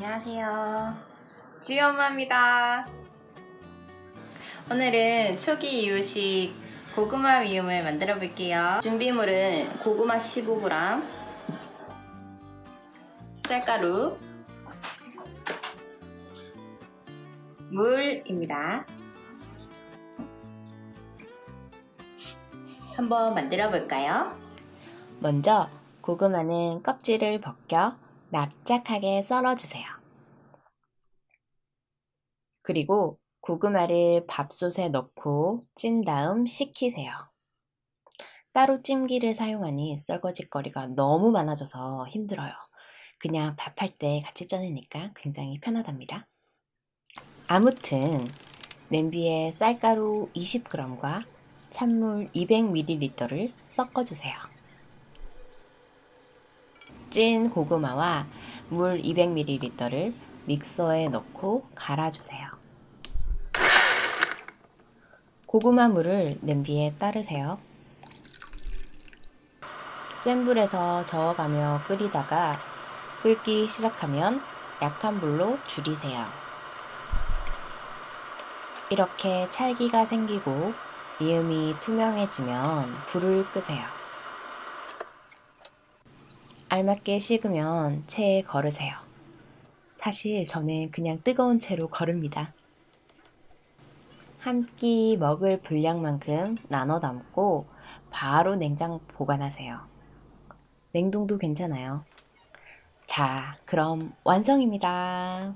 안녕하세요. 지유 엄마입니다. 오늘은 초기 이유식 고구마 미음을 만들어 볼게요. 준비물은 고구마 15g, 쌀가루, 물입니다. 한번 만들어 볼까요? 먼저 고구마는 껍질을 벗겨 납작하게 썰어주세요. 그리고 고구마를 밥솥에 넣고 찐 다음 식히세요. 따로 찜기를 사용하니 썰거짓거리가 너무 많아져서 힘들어요. 그냥 밥할 때 같이 쪄내니까 굉장히 편하답니다. 아무튼 냄비에 쌀가루 20g과 찬물 200ml를 섞어주세요. 찐 고구마와 물 200ml를 믹서에 넣고 갈아주세요. 고구마 물을 냄비에 따르세요. 센 불에서 저어가며 끓이다가 끓기 시작하면 약한 불로 줄이세요. 이렇게 찰기가 생기고 미음이 투명해지면 불을 끄세요. 알맞게 식으면 체에 걸으세요. 사실 저는 그냥 뜨거운 채로 거릅니다. 한 끼 먹을 분량만큼 나눠 담고 바로 냉장 보관하세요. 냉동도 괜찮아요. 자, 그럼 완성입니다.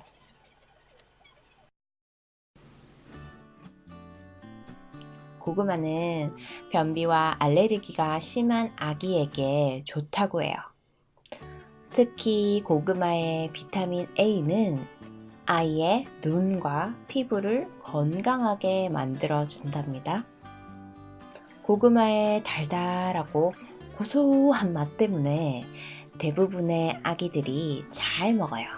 고구마는 변비와 알레르기가 심한 아기에게 좋다고 해요. 특히 고구마의 비타민 A는 아이의 눈과 피부를 건강하게 만들어 준답니다. 고구마의 달달하고 고소한 맛 때문에 대부분의 아기들이 잘 먹어요.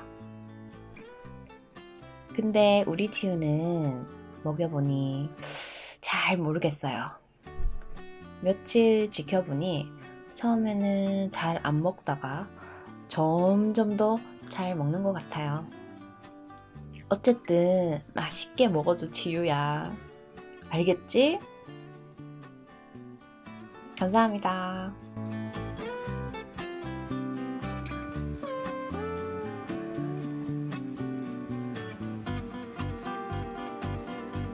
근데 우리 치우는 먹여보니 잘 모르겠어요. 며칠 지켜보니 처음에는 잘 안 먹다가 점점 더 잘 먹는 것 같아요. 어쨌든 맛있게 먹어줘 지유야. 알겠지? 감사합니다.